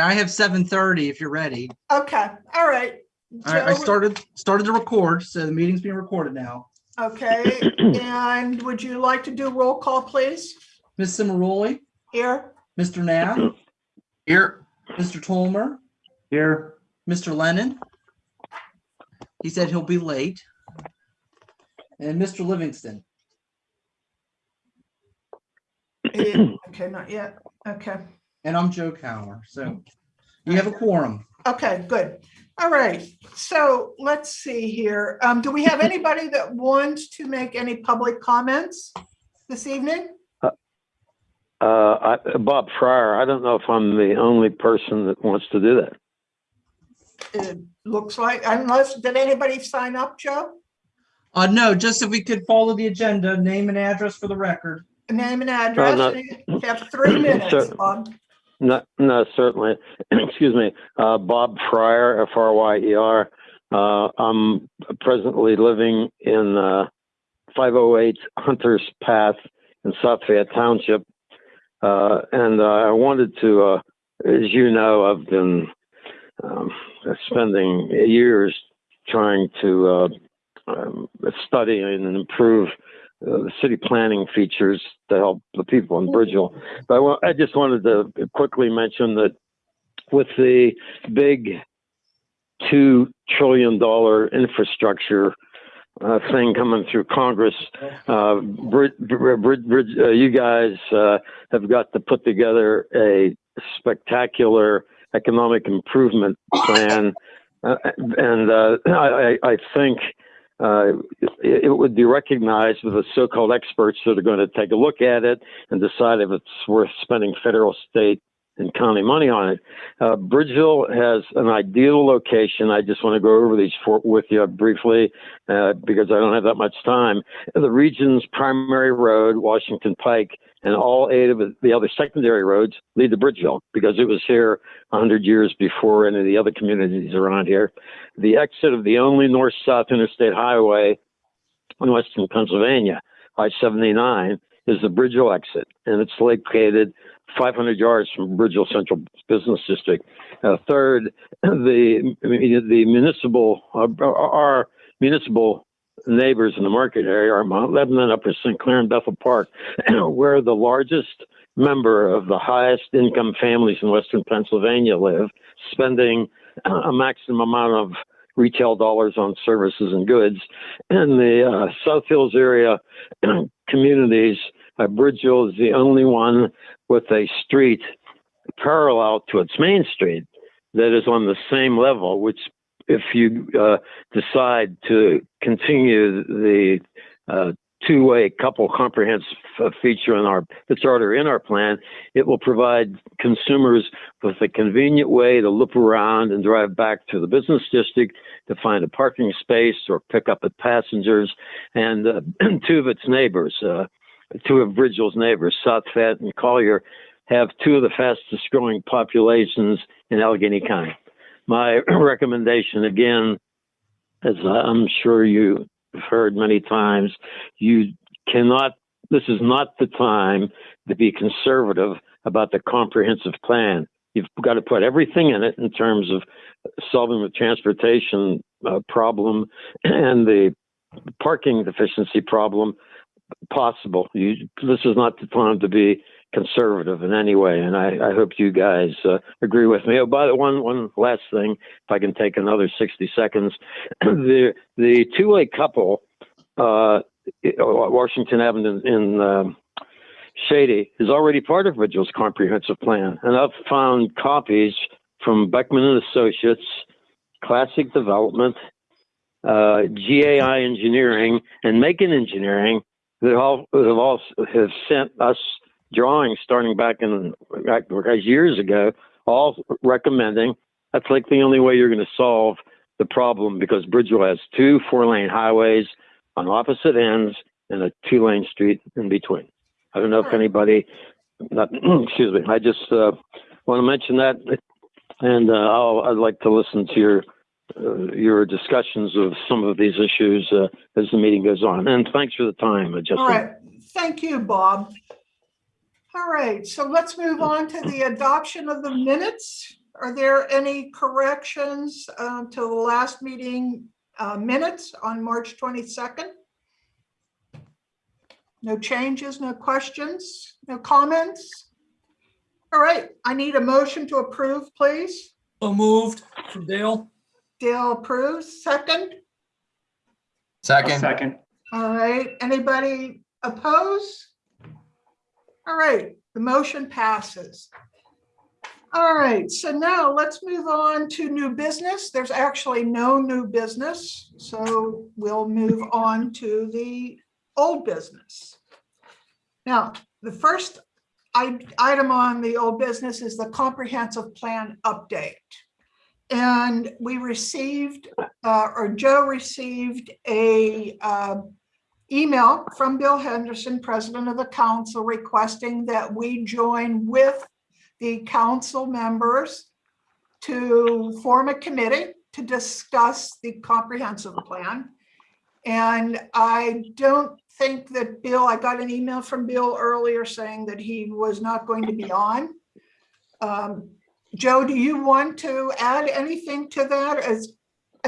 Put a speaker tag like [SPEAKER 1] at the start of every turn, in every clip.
[SPEAKER 1] I have seven thirty if you're ready.
[SPEAKER 2] Okay, all right.
[SPEAKER 1] I, I
[SPEAKER 2] Joe,
[SPEAKER 1] started, started to record, so the meeting's being recorded now.
[SPEAKER 2] Okay, and would you like to do roll call, please?
[SPEAKER 1] Ms. Cimaroli,
[SPEAKER 2] Here,
[SPEAKER 1] Mr. Knapp,
[SPEAKER 3] Here.
[SPEAKER 1] Mr. Tolmer,
[SPEAKER 3] Here.
[SPEAKER 1] Mr. Lennon. He said he'll be late. And Mr. Livingston.
[SPEAKER 2] Eh, okay, not yet, okay.
[SPEAKER 1] And I'm Joe Kauer, so you have a quorum.
[SPEAKER 2] Okay, good. All right, so let's see here. Um, do we have anybody that wants to make any public comments this evening?
[SPEAKER 4] Uh, I, Bob Fryer, I don't know if I'm the only person that wants to do that.
[SPEAKER 2] It looks like, unless, did anybody sign up, Joe?
[SPEAKER 1] Uh, no, just if we could follow the agenda, name and address for the record.
[SPEAKER 2] Name and address,
[SPEAKER 4] no.
[SPEAKER 2] you have three minutes, Bob.
[SPEAKER 4] No, no, certainly. Excuse me. Uh, Bob Fryer, F R Y E R. Uh, I'm presently living in uh, 508 Hunter's Path in South Fayette Township. Uh, and uh, I wanted to, as you know, I've been um, spending years trying to um, study and improve uh, city planning features to help the people in Bridgeville. But I, I just wanted to quickly mention that with the big two trillion dollar infrastructure uh, thing coming through Congress, uh, Brid, Brid, Brid, uh, you guys uh, have got to put together a spectacular economic improvement plan, uh, and I I think uh, it, it would be recognized with the so-called experts that are going to take a look at it and decide if it's worth spending federal, state, and county money on it. Uh, Bridgeville has an ideal location. I just want to go over these with you briefly uh, because I don't have that much time. The region's primary road, Washington Pike, and all eight of the other secondary roads lead to Bridgeville because it was here 100 years before any of the other communities around here. The exit of the only north-south interstate highway in western Pennsylvania, I-79, is the Bridgeville exit, and it's located 500 yards from Bridgeville Central Business District. Uh, third, the the municipal uh, our municipal neighbors in the market area are Mount Lebanon, Upper St. Clair, and Bethel Park. We're the largest member of the highest income families in Western Pennsylvania live, spending a maximum amount of retail dollars on services and goods. And the uh, South Hills area communities, uh, Bridgeville is the only one with a street parallel to its main street that is on the same level, which if you uh, decide to continue the uh, two-way couple comprehensive uh, feature in our that's already in our plan, it will provide consumers with a convenient way to loop around and drive back to the business district to find a parking space or pick up passengers. And uh, two of its neighbors, uh, two of Bridgeville's neighbors, South Fayette and Collier, have two of the fastest growing populations in Allegheny County. My recommendation again, as I'm sure you've heard many times, you cannot, this is not the time to be conservative about the comprehensive plan. You've got to put everything in it in terms of solving the transportation uh, problem and the parking deficiency problem possible. You, this is not the time to be conservative in any way, and I, I hope you guys uh, agree with me. Oh, by the one one last thing, if I can take another sixty seconds, the the two way couple, uh, Washington Avenue in um, Shady, is already part of Bridgeville's comprehensive plan, and I've found copies from Beckman and Associates, Classic Development, uh, GAI Engineering, and Mackin Engineering that all that have all have sent us drawings starting back in back years ago, all recommending that's like the only way you're going to solve the problem because Bridgeville has two four lane highways on opposite ends and a two lane street in between. I don't know if anybody, not, excuse me, I just uh, want to mention that, and uh, I'll, I'd like to listen to your uh, your discussions of some of these issues uh, as the meeting goes on. And thanks for the time, Justin.
[SPEAKER 2] All right, thank you, Bob. All right, so let's move on to the adoption of the minutes. are there any corrections um, to the last meeting uh, minutes on March 22nd? No changes, no questions, no comments? All right, I need a motion to approve, please.
[SPEAKER 5] So moved from Dale.
[SPEAKER 2] Dale approves, second.
[SPEAKER 3] Second.
[SPEAKER 6] Second.
[SPEAKER 2] All right, anybody oppose? All right, the motion passes. All right, so now let's move on to new business. There's actually no new business, so we'll move on to the old business. Now, the first item on the old business is the comprehensive plan update. And we received, uh, or Joe received a uh, email from Bill Henderson, president of the council, requesting that we join with the council members to form a committee to discuss the comprehensive plan. And I don't think that Bill, I got an email from Bill earlier saying that he was not going to be on. Um, Joe, do you want to add anything to that? As,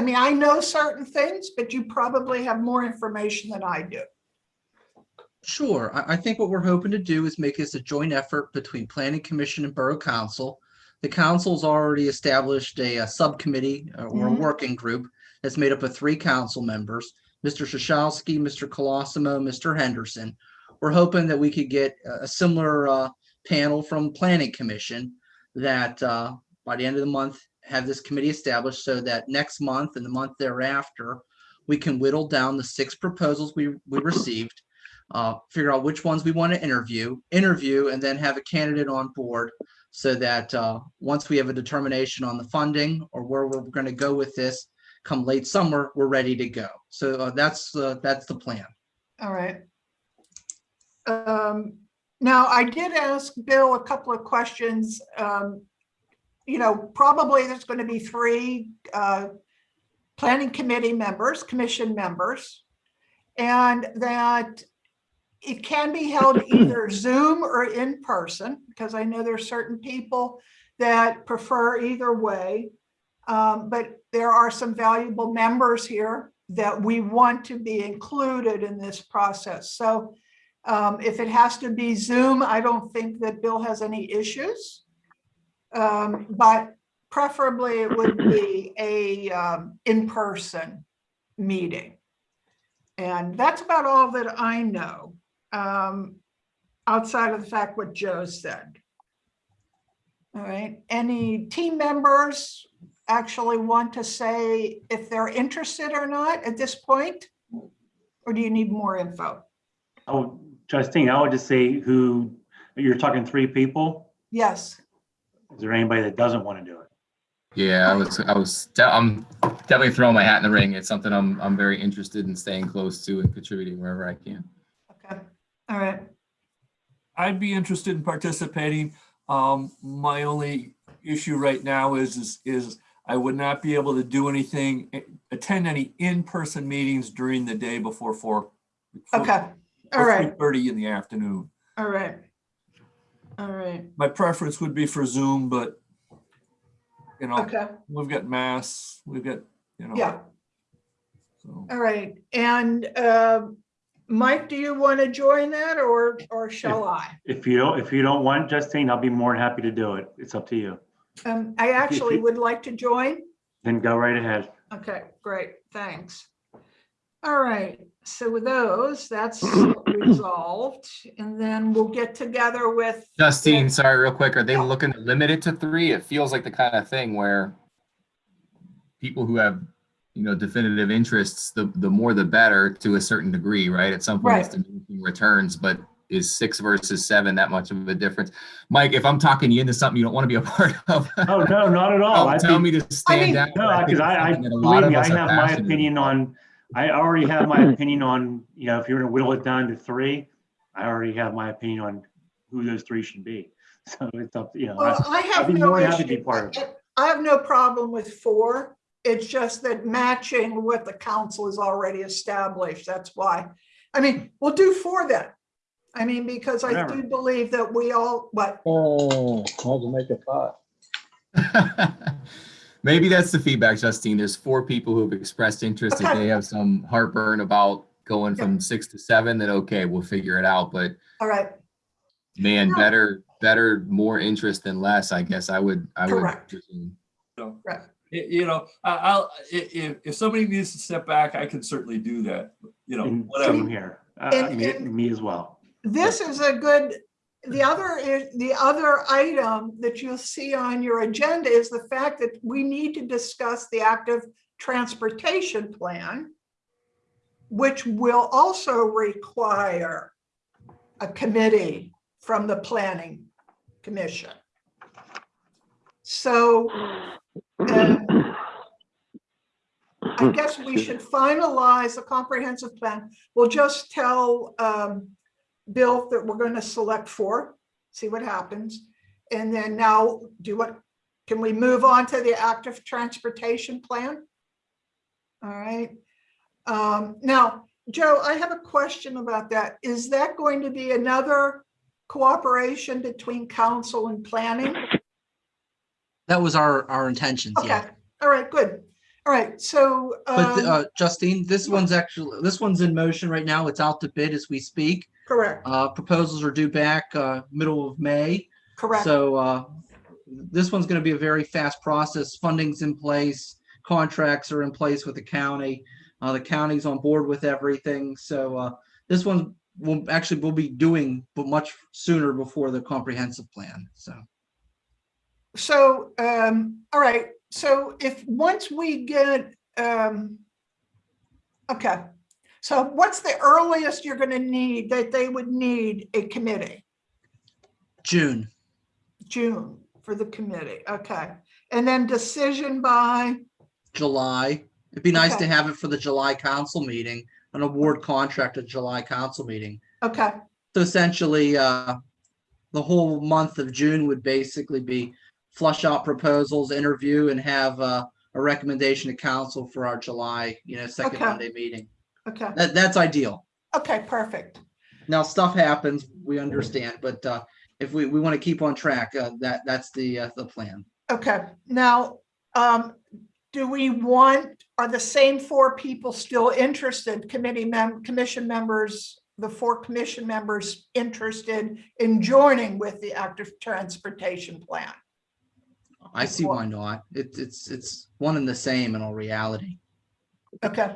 [SPEAKER 2] I mean, I know certain things, but you probably have more information than I do.
[SPEAKER 1] Sure. I, I think what we're hoping to do is make this a joint effort between Planning Commission and Borough Council. The council's already established a, uh subcommittee uh, or a
[SPEAKER 2] Mhm.
[SPEAKER 1] working group that's made up of three council members, Mr. Shashalski, Mr. Colosimo, Mr. Henderson. We're hoping that we could get a a similar uh, panel from Planning Commission that uh, by the end of the month, have this committee established so that next month and the month thereafter, we can whittle down the six proposals we, we received uh, figure out which ones we want to interview, interview, and then have a candidate on board so that uh, once we have a determination on the funding or where we're going to go with this, come late summer, we're ready to go. So uh, that's uh, that's the plan.
[SPEAKER 2] All right. Um, Now, I did ask Bill a couple of questions. Um, You know, probably there's going to be three uh, planning committee members, commission members. And that it can be held either Zoom or in person, because I know there's certain people that prefer either way. Um, But there are some valuable members here that we want to be included in this process. So um, if it has to be Zoom, I don't think that Bill has any issues. Um, but preferably it would be a um, in-person meeting. And that's about all that I know, um, outside of the fact what Joe said. All right, any team members actually want to say if they're interested or not at this point? Or do you need more info?
[SPEAKER 6] Oh, Justine, I would just say who, you're talking three people.
[SPEAKER 2] Yes,
[SPEAKER 6] Is there anybody that doesn't want to do it?
[SPEAKER 3] Yeah, I was, I was, de- I'm definitely throwing my hat in the ring. It's something I'm, I'm very interested in staying close to and contributing wherever I can.
[SPEAKER 2] okay, all right,
[SPEAKER 5] I'd be interested in participating. Um, my only issue right now is, is, is I would not be able to do anything, eh, attend any in-person meetings during the day before four.
[SPEAKER 2] okay, all right,
[SPEAKER 5] Thirty in the afternoon.
[SPEAKER 2] all right. All right,
[SPEAKER 5] My preference would be for Zoom, but you know,
[SPEAKER 2] okay,
[SPEAKER 5] we've got mass, we've got, you know.
[SPEAKER 2] yeah,
[SPEAKER 5] so.
[SPEAKER 2] all right. And uh, Mike, do you want to join that or, or shall I?
[SPEAKER 6] If you don't, if you don't want Justine, I'll be more than happy to do it. It's up to you.
[SPEAKER 2] Um, I actually would like to join.
[SPEAKER 6] Then go right ahead.
[SPEAKER 2] Okay, great, thanks. All right, so with those, that's resolved, and then we'll get together with.
[SPEAKER 3] Justine, sorry, real quick, are they
[SPEAKER 2] Yeah.
[SPEAKER 3] looking to limit it to three? It feels like the kind of thing where people who have, you know, definitive interests, the, the more the better to a certain degree, right? At some point, it's diminishing returns, but is six versus seven that much of a difference? Mike, if I'm talking you into something you don't want to be a part of.
[SPEAKER 6] Oh, no, not at all.
[SPEAKER 3] Don't
[SPEAKER 6] I
[SPEAKER 3] tell
[SPEAKER 6] think-
[SPEAKER 3] me to stand
[SPEAKER 2] mean-
[SPEAKER 3] down.
[SPEAKER 6] No,
[SPEAKER 3] but think
[SPEAKER 6] because I,
[SPEAKER 3] it's
[SPEAKER 6] I,
[SPEAKER 3] something that a lot
[SPEAKER 6] believe
[SPEAKER 3] of
[SPEAKER 6] me, I
[SPEAKER 3] us are
[SPEAKER 6] have my
[SPEAKER 3] passionate
[SPEAKER 6] opinion
[SPEAKER 3] about.
[SPEAKER 6] on, I already have my opinion on, you know, if you're gonna whittle it down to three, I already have my opinion on who those three should be. So it's up, you know, I-
[SPEAKER 2] Well, I have
[SPEAKER 6] be
[SPEAKER 2] no
[SPEAKER 6] more than happy to be
[SPEAKER 2] issue.
[SPEAKER 6] part of
[SPEAKER 2] I have no problem with four. It's just that matching what the council has already established, that's why. I mean, we'll do four then. I mean, because I do
[SPEAKER 6] Whatever.
[SPEAKER 2] believe that we all, what,
[SPEAKER 7] Oh, hard to make a pot.
[SPEAKER 3] Maybe that's the feedback, Justine. There's four people who have expressed interest. If they have some heartburn about going from six to seven, then okay, we'll figure it out. But
[SPEAKER 2] All right,
[SPEAKER 3] man,
[SPEAKER 2] Yeah.
[SPEAKER 3] better, better, more interest than less, I guess I would, I would.
[SPEAKER 2] Correct.
[SPEAKER 3] presume.
[SPEAKER 5] So,
[SPEAKER 2] Right.
[SPEAKER 5] You know, I- I'll, if, if somebody needs to step back, I can certainly do that, you know,
[SPEAKER 6] And
[SPEAKER 5] whatever.
[SPEAKER 6] same here. Uh,
[SPEAKER 2] And-
[SPEAKER 6] me,
[SPEAKER 2] and-
[SPEAKER 6] me as well.
[SPEAKER 2] this is a good, the other, is the other item that you'll see on your agenda is the fact that we need to discuss the active transportation plan, which will also require a committee from the planning commission. So I guess we should finalize a comprehensive plan. We'll just tell um, Bill that we're going to select for, see what happens. And then now do what, can we move on to the active transportation plan? All right. Um, Now, Joe, I have a question about that. Is that going to be another cooperation between council and planning?
[SPEAKER 1] That was our, our intentions,
[SPEAKER 2] Okay,
[SPEAKER 1] yeah.
[SPEAKER 2] all right, good. All right, so.
[SPEAKER 1] But
[SPEAKER 2] um,
[SPEAKER 1] uh, Justine, this one's actually, this one's in motion right now. It's out to bid as we speak.
[SPEAKER 2] Correct,
[SPEAKER 1] Uh, proposals are due back, uh, middle of May.
[SPEAKER 2] correct.
[SPEAKER 1] So, uh, this one's gonna be a very fast process. Funding's in place, contracts are in place with the county. Uh, the county's on board with everything. So, uh, this one will actually, we'll be doing, but much sooner before the comprehensive plan, so.
[SPEAKER 2] So, um, all right, so if, once we get, um, okay. So what's the earliest you're gonna need, that they would need a committee?
[SPEAKER 1] June,
[SPEAKER 2] June for the committee, okay. And then decision by,
[SPEAKER 1] July. It'd be nice to have it for the July council meeting, an award contract at July council meeting.
[SPEAKER 2] okay,
[SPEAKER 1] So essentially, uh, the whole month of June would basically be flush out proposals, interview, and have, uh, a recommendation to council for our July, you know, second
[SPEAKER 2] Okay.
[SPEAKER 1] Monday meeting.
[SPEAKER 2] Okay,
[SPEAKER 1] That, that's ideal.
[SPEAKER 2] okay, perfect.
[SPEAKER 1] Now, stuff happens, we understand, but, uh, if we, we want to keep on track, uh, that, that's the, uh, the plan.
[SPEAKER 2] Okay, now, um, do we want, are the same four people still interested, committee mem, commission members, the four commission members interested in joining with the active transportation plan?
[SPEAKER 1] I see why not. It's, it's, it's one and the same in all reality.
[SPEAKER 2] Okay.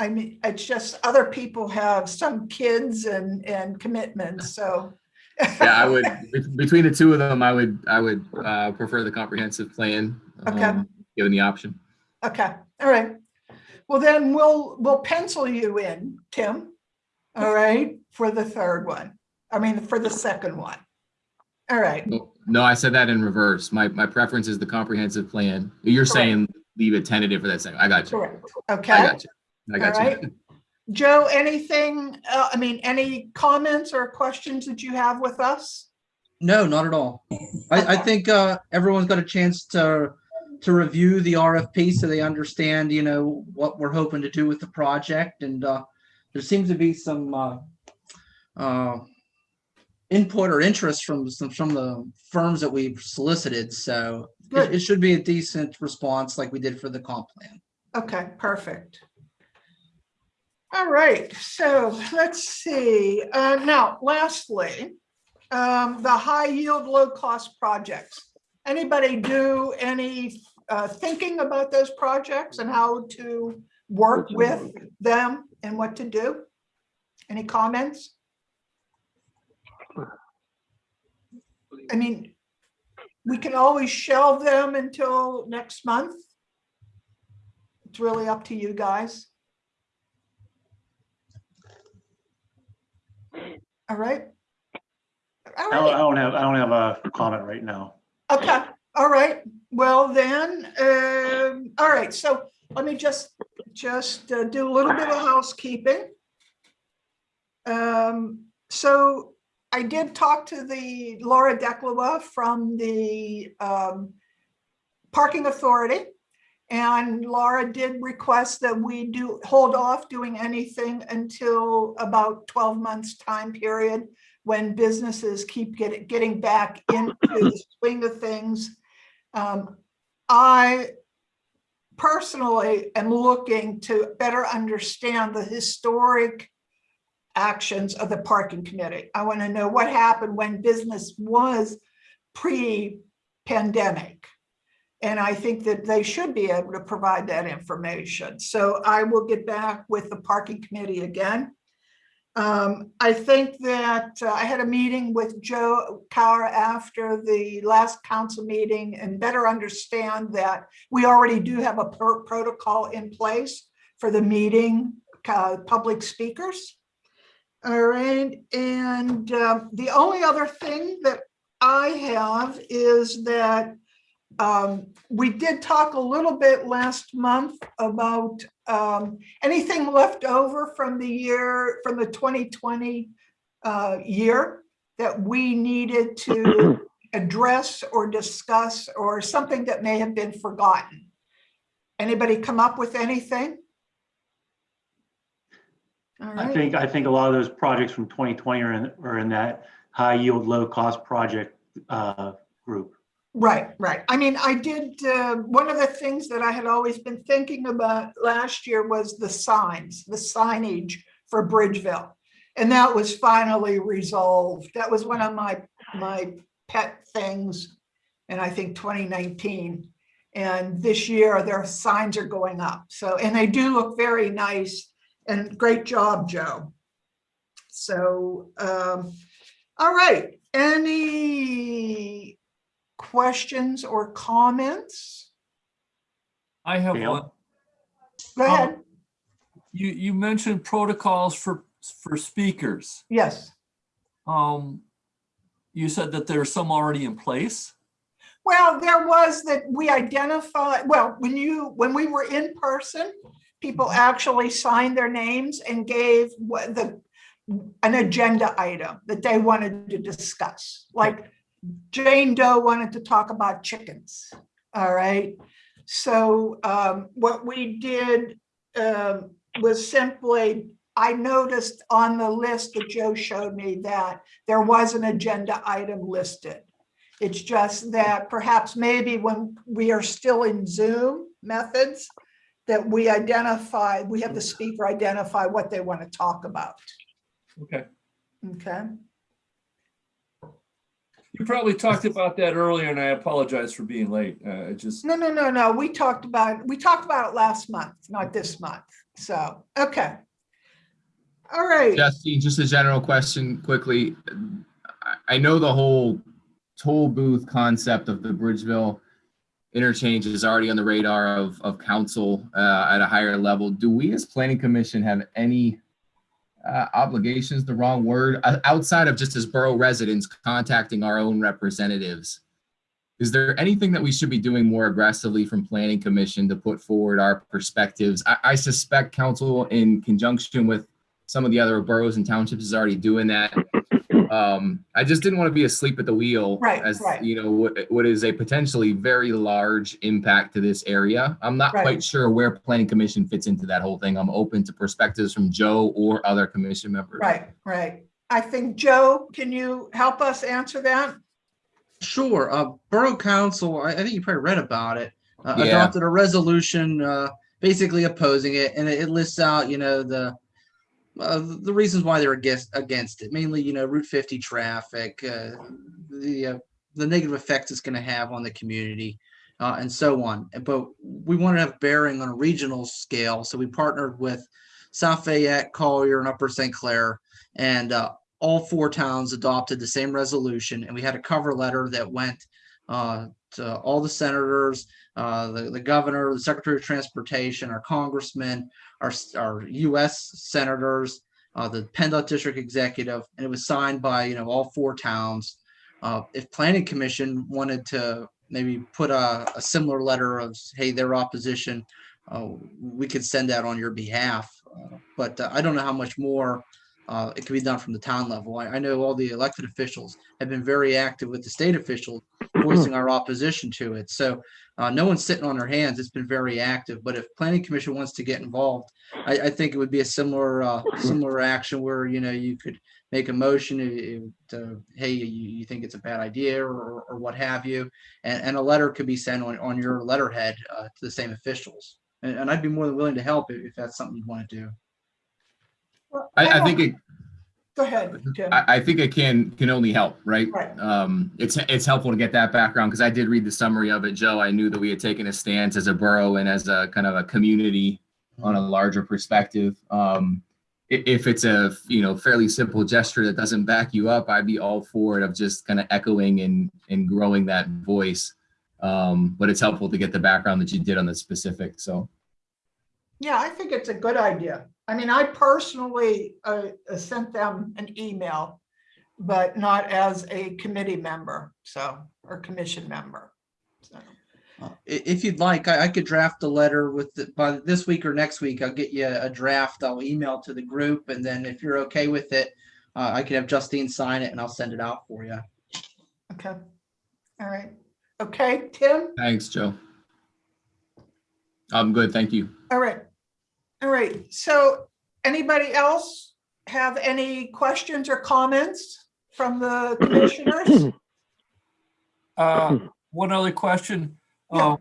[SPEAKER 2] I mean, it's just other people have some kids and, and commitments, so.
[SPEAKER 3] Yeah, I would, between the two of them, I would, I would, uh, prefer the comprehensive plan.
[SPEAKER 2] Okay.
[SPEAKER 3] um, Given the option.
[SPEAKER 2] Okay, all right. Well, then we'll, we'll pencil you in, Tim. All right, for the third one. I mean, for the second one. All right,
[SPEAKER 3] No, No, I said that in reverse. My, my preference is the comprehensive plan. You're saying leave it tentative for that second. I got you.
[SPEAKER 2] correct.
[SPEAKER 3] I
[SPEAKER 2] Okay,
[SPEAKER 3] got you. I
[SPEAKER 2] all
[SPEAKER 3] got
[SPEAKER 2] right.
[SPEAKER 3] you.
[SPEAKER 2] Joe, anything, uh, I mean, any comments or questions that you have with us?
[SPEAKER 1] No, not at all. I, I think, uh, everyone's got a chance to, to review the RFP so they understand, you know, what we're hoping to do with the project and, uh, there seems to be some, uh, uh, input or interest from some, from the firms that we've solicited, so it, it should be a decent response like we did for the comp plan.
[SPEAKER 2] Okay, perfect. All right, so let's see. Uh, now, lastly, um, the high yield, low cost projects. Anybody do any uh, thinking about those projects and how to work with them and what to do? Any comments? I mean, we can always shelve them until next month. It's really up to you guys. All right. All
[SPEAKER 6] I don't, I
[SPEAKER 2] right,
[SPEAKER 6] don't have, I don't have a comment right now.
[SPEAKER 2] okay, all right. Well, then, um, all right, so let me just, just uh, do a little bit of housekeeping. Um, so I did talk to the Laura Declois from the um, Parking Authority. And Laura did request that we do, hold off doing anything until about 12 months time period when businesses keep getting, getting back into the swing of things. Um, I personally am looking to better understand the historic actions of the parking committee. I want to know what happened when business was pre-pandemic. And I think that they should be able to provide that information. So I will get back with the parking committee again. Um, I think that uh, I had a meeting with Joe Kauer after the last council meeting and better understand that we already do have a pro- protocol in place for the meeting, uh, public speakers. All right, and um, the only other thing that I have is that um, we did talk a little bit last month about um, anything left over from the year, from the 2020 uh, year that we needed to address or discuss or something that may have been forgotten. Anybody come up with anything? All
[SPEAKER 6] I think, I think a lot of those projects from 2020 are in, are in that high yield, low cost project uh, group.
[SPEAKER 2] Right, right. I mean, I did, uh, one of the things that I had always been thinking about last year was the signs, the signage for Bridgeville. And that was finally resolved. That was one of my, my pet things in, I think, 2019. And this year, their signs are going up. So, and they do look very nice and great job, Joe. So, um, all right, any questions or comments?
[SPEAKER 5] I have
[SPEAKER 6] Dale?
[SPEAKER 5] one.
[SPEAKER 2] Go ahead.
[SPEAKER 5] You, you mentioned protocols for, for speakers.
[SPEAKER 2] Yes.
[SPEAKER 5] Um, you said that there's some already in place.
[SPEAKER 2] Well, there was that we identified, well, when you, when we were in person, people actually signed their names and gave what the, an agenda item that they wanted to discuss. Like Jane Doe wanted to talk about chickens. All right. So um, what we did um, was simply, I noticed on the list that Joe showed me that there was an agenda item listed. It's just that perhaps maybe when we are still in Zoom methods, that we identify, we have the speaker identify what they want to talk about.
[SPEAKER 5] Okay.
[SPEAKER 2] Okay,
[SPEAKER 5] You probably talked about that earlier and I apologize for being late. Uh, it just,
[SPEAKER 2] no, no, no, no, we talked about, we talked about it last month, not this month. So, okay. All right,
[SPEAKER 3] Justine, just a general question quickly. I, I know the whole toll booth concept of the Bridgeville interchange is already on the radar of, of council uh, at a higher level. Do we as planning commission have any uh, obligations, the wrong word, uh, outside of just as borough residents contacting our own representatives? Is there anything that we should be doing more aggressively from planning commission to put forward our perspectives? I, I suspect council in conjunction with some of the other boroughs and townships is already doing that. Um, I just didn't want to be asleep at the wheel.
[SPEAKER 2] Right,
[SPEAKER 3] As,
[SPEAKER 2] right.
[SPEAKER 3] you know, what, what is a potentially very large impact to this area. I'm not
[SPEAKER 2] Right.
[SPEAKER 3] quite sure where planning commission fits into that whole thing. I'm open to perspectives from Joe or other commission members.
[SPEAKER 2] right, right. I think, Joe, can you help us answer that?
[SPEAKER 1] Sure. Uh, Borough Council, I, I think you probably read about it, uh,
[SPEAKER 3] Yeah.
[SPEAKER 1] adopted a resolution, uh, basically opposing it, and it, it lists out, you know, the uh, the reasons why they're against against it. Mainly, you know, Route 50 traffic, uh, the uh, the negative effects it's going to have on the community, uh, and so on. But we want to have bearing on a regional scale, so we partnered with South Fayette, Collier, and Upper St. Clair, and uh, all four towns adopted the same resolution, and we had a cover letter that went to all the senators, the, the governor, the secretary of transportation, our congressmen, our, our US senators, uh, the PennDOT district executive, and it was signed by, you know, all four towns. Uh, if planning commission wanted to maybe put a, a similar letter of, hey, their opposition, uh, we could send that on your behalf. Uh, But uh, I don't know how much more uh, it can be done from the town level. I, I know all the elected officials have been very active with the state officials voicing our opposition to it. So uh, no one's sitting on their hands. It's been very active. But if planning commission wants to get involved, I, I think it would be a similar, uh, similar action where, you know, you could make a motion uh, to, hey, you, you think it's a bad idea or, or what have you. And, and a letter could be sent on, on your letterhead uh, to the same officials. And, and I'd be more than willing to help if, if that's something you want to do.
[SPEAKER 2] Well,
[SPEAKER 3] I, I think it,
[SPEAKER 2] Go ahead, Tim.
[SPEAKER 3] I, I think it can, can only help, right?
[SPEAKER 2] Right.
[SPEAKER 3] Um, it's, it's helpful to get that background because I did read the summary of it, Joe. I knew that we had taken a stance as a borough and as a kind of a community on a larger perspective. Um, if it's a, you know, fairly simple gesture that doesn't back you up, I'd be all for it of just kind of echoing and, and growing that voice. Um, but it's helpful to get the background that you did on the specific, so.
[SPEAKER 2] Yeah, I think it's a good idea. I mean, I personally uh, uh, sent them an email, but not as a committee member, so, or commission member. So,
[SPEAKER 1] Uh, i- If you'd like, I, I could draft a letter with, the- by this week or next week, I'll get you a draft. I'll email to the group. And then if you're okay with it, uh, I can have Justine sign it and I'll send it out for you.
[SPEAKER 2] Okay, all right. Okay, Tim?
[SPEAKER 3] Thanks, Joe. I'm good, thank you.
[SPEAKER 2] All right. All right, so anybody else have any questions or comments from the commissioners?
[SPEAKER 5] Uh, one other question.
[SPEAKER 2] Yeah.
[SPEAKER 5] Um,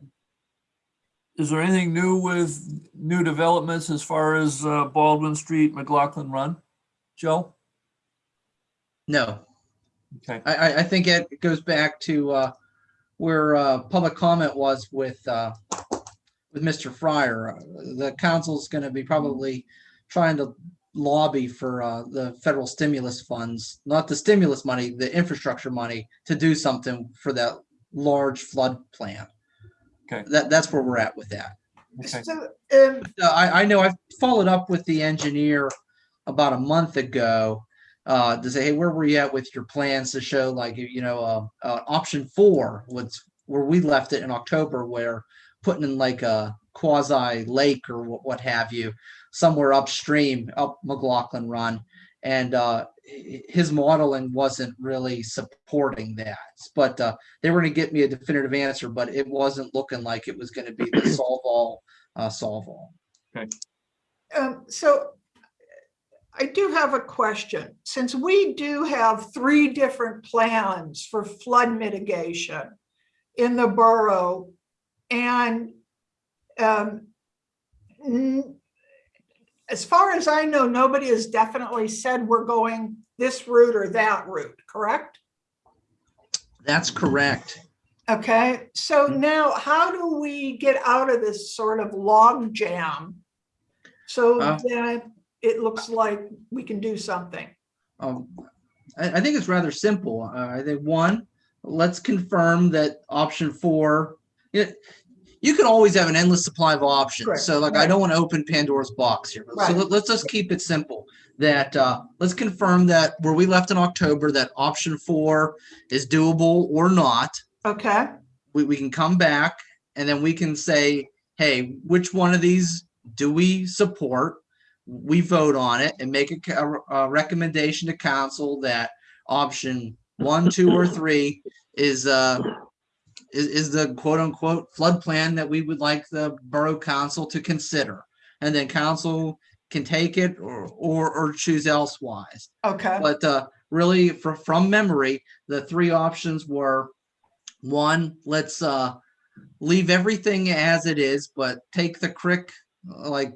[SPEAKER 5] Is there anything new with new developments as far as uh, Baldwin Street, McLaughlin Run? Joe?
[SPEAKER 1] No,
[SPEAKER 5] Okay,
[SPEAKER 1] I, I, I think it goes back to, uh, where, uh, public comment was with, uh, with Mr. Fryer. Uh, The council's gonna be probably trying to lobby for, uh, the federal stimulus funds, not the stimulus money, the infrastructure money, to do something for that large flood plan.
[SPEAKER 5] Okay.
[SPEAKER 1] That, that's where we're at with that.
[SPEAKER 5] okay.
[SPEAKER 2] So, um,
[SPEAKER 1] Uh, I, I know I've followed up with the engineer about a month ago uh, to say, hey, where were you at with your plans to show like, you know, uh, uh, option four was where we left it in October, where putting in like a quasi lake or what, what have you, somewhere upstream, up McLaughlin Run. And uh, his modeling wasn't really supporting that. But uh, they were going to get me a definitive answer, but it wasn't looking like it was going to be the solve all, uh, solve all.
[SPEAKER 2] um, so I do have a question. Since we do have three different plans for flood mitigation in the borough and um, as far as I know, nobody has definitely said we're going this route or that route, correct?
[SPEAKER 1] That's correct.
[SPEAKER 2] Okay, so
[SPEAKER 1] Mhm.
[SPEAKER 2] now how do we get out of this sort of log jam? So
[SPEAKER 1] Uh.
[SPEAKER 2] that it looks like we can do something.
[SPEAKER 1] Um, I, I think it's rather simple. Uh, I think one, let's confirm that option four, you can always have an endless supply of options.
[SPEAKER 2] Correct,
[SPEAKER 1] So like, I don't want to open Pandora's box here. So
[SPEAKER 2] Right.
[SPEAKER 1] let, let's just keep it simple. That, uh, let's confirm that where we left in October, that option four is doable or not.
[SPEAKER 2] Okay,
[SPEAKER 1] we, we can come back and then we can say, hey, which one of these do we support? We vote on it and make a, ca- a recommendation to council that option one, two, or three is, uh, is, is the quote unquote flood plan that we would like the borough council to consider. And then council can take it or, or, or choose elsewise.
[SPEAKER 2] okay,
[SPEAKER 1] But uh, really, fr- from memory, the three options were one, let's uh, leave everything as it is, but take the crick, uh, like,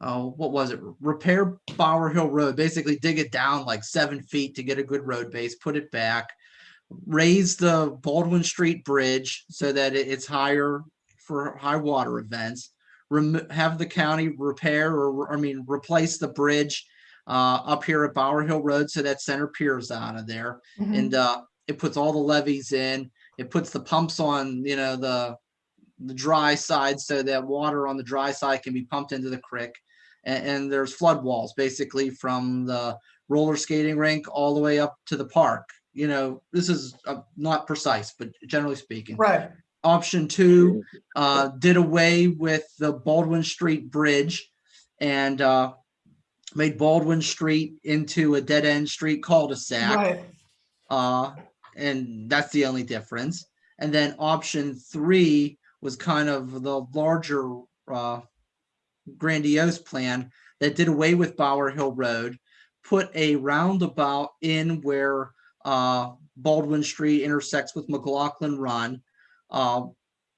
[SPEAKER 1] oh, what was it? Repair Bower Hill Road, basically dig it down like seven feet to get a good road base, put it back, raise the Baldwin Street Bridge so that it- it's higher for high water events. Remo- have the county repair or, I mean, replace the bridge uh, up here at Bower Hill Road, so that center piers out of there.
[SPEAKER 2] mhm,
[SPEAKER 1] And uh, it puts all the levees in, it puts the pumps on, you know, the, the dry side, so that water on the dry side can be pumped into the creek. And, and there's flood walls, basically from the roller skating rink all the way up to the park. You know, this is uh, not precise, but generally speaking.
[SPEAKER 2] right,
[SPEAKER 1] Option two, uh, did away with the Baldwin Street Bridge and, uh, made Baldwin Street into a dead-end street cul-de-sac.
[SPEAKER 2] right,
[SPEAKER 1] Uh, and that's the only difference. And then option three was kind of the larger, uh, grandiose plan that did away with Bower Hill Road, put a roundabout in where, uh, Baldwin Street intersects with McLaughlin Run. Uh,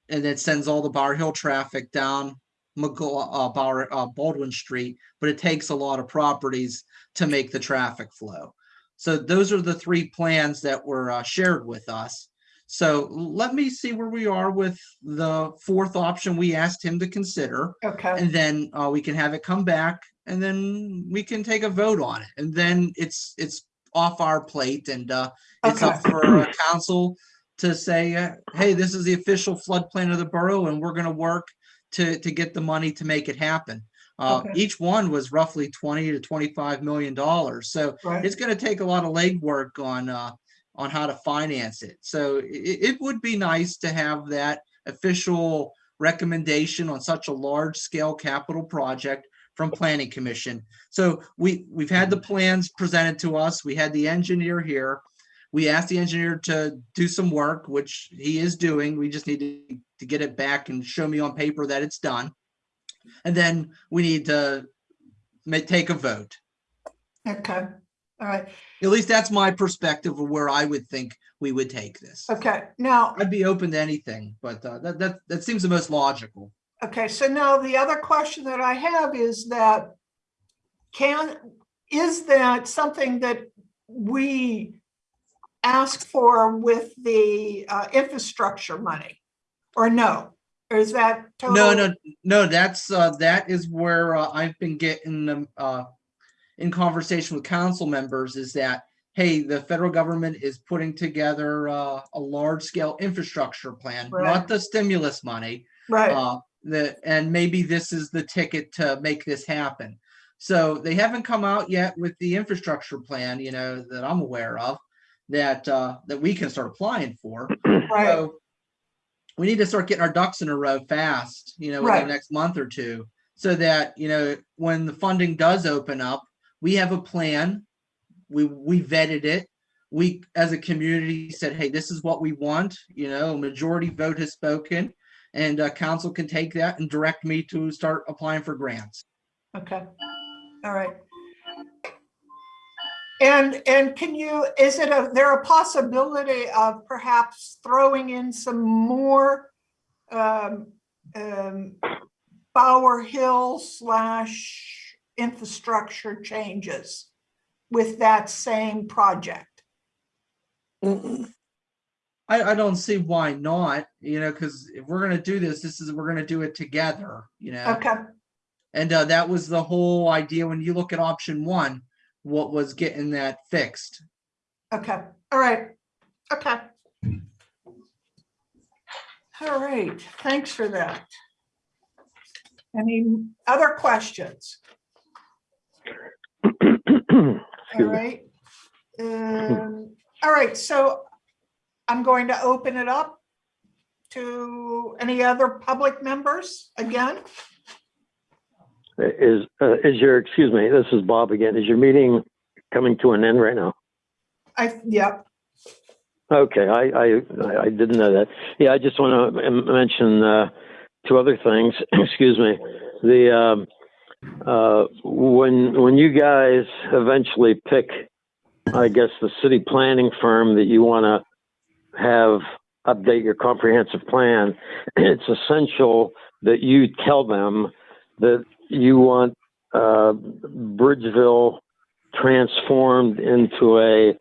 [SPEAKER 1] and then sends all the Bower Hill traffic down uh, Bower, uh, Baldwin Street, but it takes a lot of properties to make the traffic flow. So those are the three plans that were uh, shared with us. So let me see where we are with the fourth option we asked him to consider.
[SPEAKER 2] Okay,
[SPEAKER 1] And then uh, we can have it come back and then we can take a vote on it. And then it's, it's off our plate and uh, it's up for uh, council to say, uh, hey, this is the official floodplain of the borough and we're gonna work to, to get the money to make it happen. Uh,
[SPEAKER 2] Okay.
[SPEAKER 1] each one was roughly twenty to twenty-five million dollars. So
[SPEAKER 2] right,
[SPEAKER 1] it's gonna take a lot of legwork on, uh, on how to finance it. So i- it would be nice to have that official recommendation on such a large scale capital project from planning commission. So we, we've had the plans presented to us. We had the engineer here. We asked the engineer to do some work, which he is doing. We just need to, to get it back and show me on paper that it's done. And then we need to take a vote.
[SPEAKER 2] okay, all right,
[SPEAKER 1] At least that's my perspective of where I would think we would take this.
[SPEAKER 2] okay. Now,
[SPEAKER 1] I'd be open to anything, but uh, that, that, that seems the most logical.
[SPEAKER 2] Okay, so now the other question that I have is that can, is that something that we ask for with the uh, infrastructure money? Or no? Or is that?
[SPEAKER 1] No,
[SPEAKER 2] total-
[SPEAKER 1] no, no, that's, uh, that is where uh, I've been getting uh, in conversation with council members is that, hey, the federal government is putting together, uh, a large scale infrastructure plan,
[SPEAKER 2] Right.
[SPEAKER 1] not the stimulus money.
[SPEAKER 2] Right,
[SPEAKER 1] Uh, the, and maybe this is the ticket to make this happen. So they haven't come out yet with the infrastructure plan, you know, that I'm aware of, that, uh, that we can start applying for.
[SPEAKER 2] right,
[SPEAKER 1] So we need to start getting our ducks in a row fast, you know, within
[SPEAKER 2] Right.
[SPEAKER 1] the next month or two. So that, you know, when the funding does open up, we have a plan. We, we vetted it. We, as a community said, hey, this is what we want, you know, majority vote has spoken. And uh, council can take that and direct me to start applying for grants.
[SPEAKER 2] okay, all right. And, and can you, is it a, there a possibility of perhaps throwing in some more um, um, Bower Hill slash infrastructure changes with that same project?
[SPEAKER 1] I, I don't see why not, you know, because if we're gonna do this, this is, we're gonna do it together, you know?
[SPEAKER 2] Okay,
[SPEAKER 1] And uh, that was the whole idea when you look at option one, what was getting that fixed.
[SPEAKER 2] okay, all right, okay. All right, thanks for that. Any other questions? All
[SPEAKER 4] Excuse me.
[SPEAKER 2] right. Um, All right, so I'm going to open it up to any other public members again.
[SPEAKER 4] Is, uh, is your, excuse me, this is Bob again. Is your meeting coming to an end right now?
[SPEAKER 2] I, yep,
[SPEAKER 4] Okay, I, I, I didn't know that. Yeah, I just want to mention, uh, two other things. Excuse me. The, um, uh, when, when you guys eventually pick, I guess, the city planning firm that you want to have update your comprehensive plan, it's essential that you tell them that you want, uh, Bridgeville transformed into a,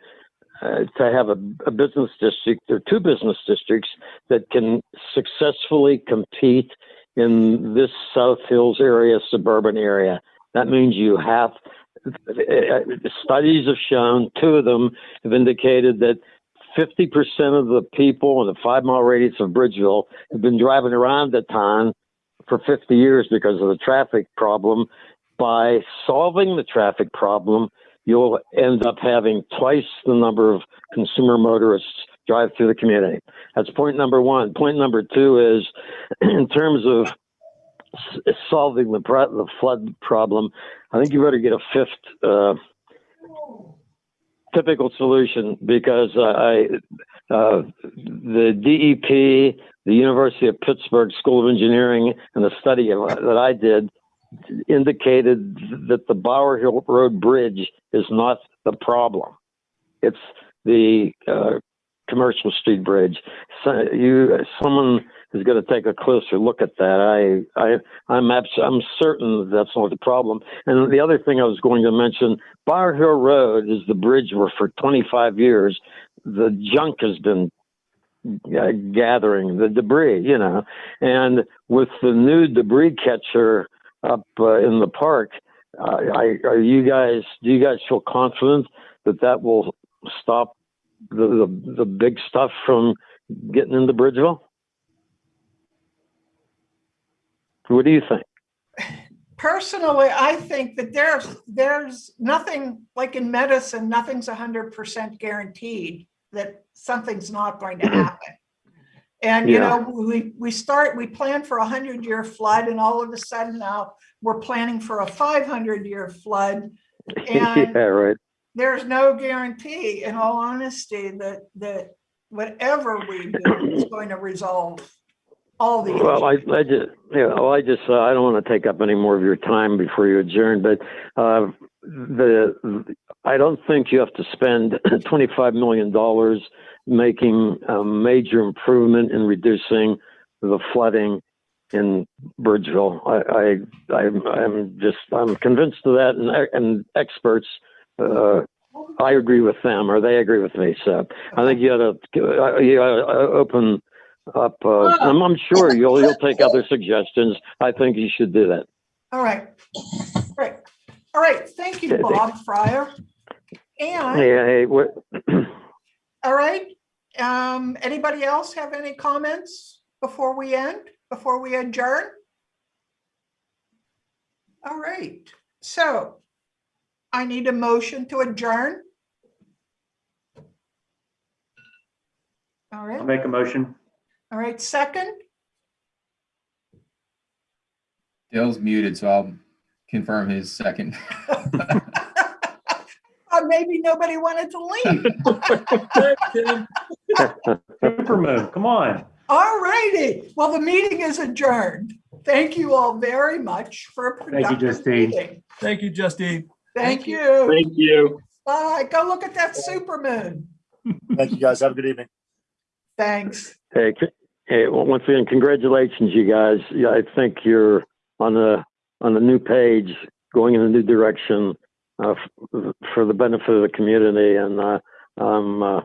[SPEAKER 4] uh, to have a, a business district or two business districts that can successfully compete in this South Hills area, suburban area. That means you have, uh, studies have shown, two of them have indicated that 50% of the people in the five mile radius of Bridgeville have been driving around the town for 50 years because of the traffic problem. By solving the traffic problem, you'll end up having twice the number of consumer motorists drive through the community. That's point number one. Point number two is in terms of solving the, pro- the flood problem, I think you better get a fifth uh, typical solution because uh, I uh, the DEP, the University of Pittsburgh School of Engineering, and the study that I did indicated that the Bower Hill Road Bridge is not the problem. It's the uh, Commercial Street Bridge. So you, someone is going to take a closer look at that. I, I, I'm abs- I'm certain that's not the problem. And the other thing I was going to mention, Bower Hill Road is the bridge where for 25 years the junk has been uh, gathering, the debris, you know. And with the new debris catcher up uh, in the park, uh, I, are you guys? Do you guys feel confident that that will stop the the, the big stuff from getting into Bridgeville? What do you think?
[SPEAKER 2] Personally, I think that there's, there's nothing, like in medicine, nothing's hundred percent guaranteed that something's not going to mm-hmm. happen. And, you know, we, we start, we plan for a hundred year flood and all of a sudden now we're planning for a five hundred year flood.
[SPEAKER 4] yeah,
[SPEAKER 2] And
[SPEAKER 4] right.
[SPEAKER 2] there's no guarantee, in all honesty, that, that whatever we do is going to resolve all the
[SPEAKER 4] Well, I. I just, yeah, well, I just, uh, I don't want to take up any more of your time before you adjourn, but, uh, the, I don't think you have to spend twenty-five million dollars making a major improvement in reducing the flooding in Bridgeville. I, I, I'm, I'm just, I'm convinced of that and, and experts, uh, I agree with them or they agree with me. So I think you ought to, uh, you ought to open up, uh, I'm, I'm sure you'll, you'll take other suggestions. I think you should do that.
[SPEAKER 2] All right, great. All right, thank you, Bob Fryer. And,
[SPEAKER 4] Hey, hey, what,
[SPEAKER 2] all right, um, anybody else have any comments before we end, before we adjourn? All right, so I need a motion to adjourn. All right.
[SPEAKER 6] I'll make a motion.
[SPEAKER 2] All right, second,
[SPEAKER 3] Dale's muted, so I'll confirm his second.
[SPEAKER 2] Uh, maybe nobody wanted to leave.
[SPEAKER 6] Super move, come on.
[SPEAKER 2] All righty, well, the meeting is adjourned. Thank you all very much for a
[SPEAKER 6] Thank you,
[SPEAKER 2] productive
[SPEAKER 6] Justine.
[SPEAKER 2] meeting.
[SPEAKER 5] Thank you, Justine.
[SPEAKER 2] Thank you.
[SPEAKER 7] Thank you.
[SPEAKER 2] Bye. Go look at that super moon.
[SPEAKER 7] Thank you, guys. Have a good evening.
[SPEAKER 2] Thanks.
[SPEAKER 4] hey, hey, well, once again, congratulations, you guys. Yeah, I think you're on the, on the new page, going in a new direction, uh, for the benefit of the community and, uh, I'm, uh,